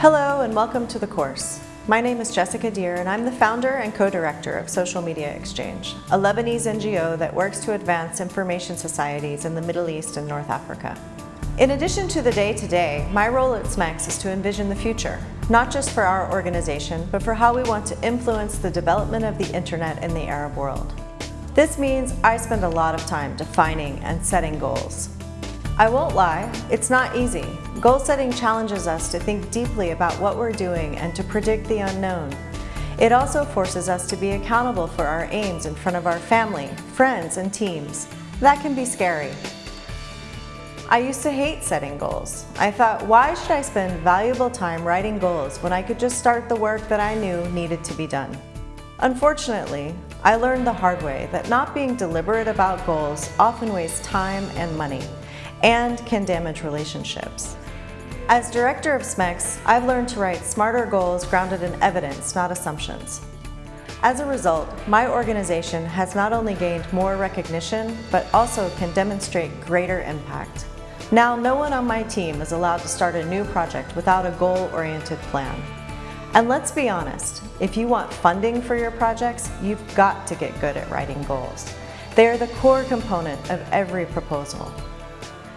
Hello and welcome to the course. My name is Jessica Dheere and I'm the founder and co-director of Social Media Exchange, a Lebanese NGO that works to advance information societies in the Middle East and North Africa. In addition to the day-to-day, -day, my role at SMEX is to envision the future, not just for our organization, but for how we want to influence the development of the internet in the Arab world. This means I spend a lot of time defining and setting goals. I won't lie, it's not easy. Goal setting challenges us to think deeply about what we're doing and to predict the unknown. It also forces us to be accountable for our aims in front of our family, friends, and teams. That can be scary. I used to hate setting goals. I thought, why should I spend valuable time writing goals when I could just start the work that I knew needed to be done? Unfortunately, I learned the hard way that not being deliberate about goals often wastes time and money and can damage relationships. As director of SMEX, I've learned to write smarter goals grounded in evidence, not assumptions. As a result, my organization has not only gained more recognition, but also can demonstrate greater impact. Now, no one on my team is allowed to start a new project without a goal-oriented plan. And let's be honest, if you want funding for your projects, you've got to get good at writing goals. They are the core component of every proposal.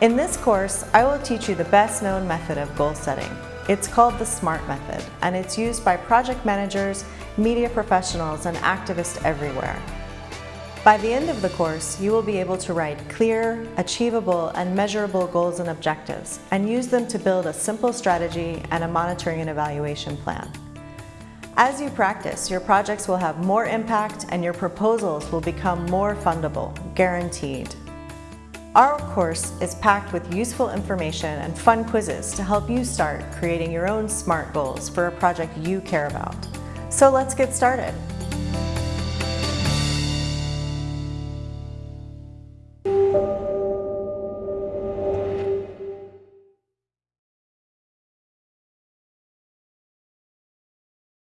In this course, I will teach you the best known method of goal setting. It's called the SMART method, and it's used by project managers, media professionals, and activists everywhere. By the end of the course, you will be able to write clear, achievable, and measurable goals and objectives, and use them to build a simple strategy and a monitoring and evaluation plan. As you practice, your projects will have more impact and your proposals will become more fundable, guaranteed. Our course is packed with useful information and fun quizzes to help you start creating your own SMART goals for a project you care about. So let's get started.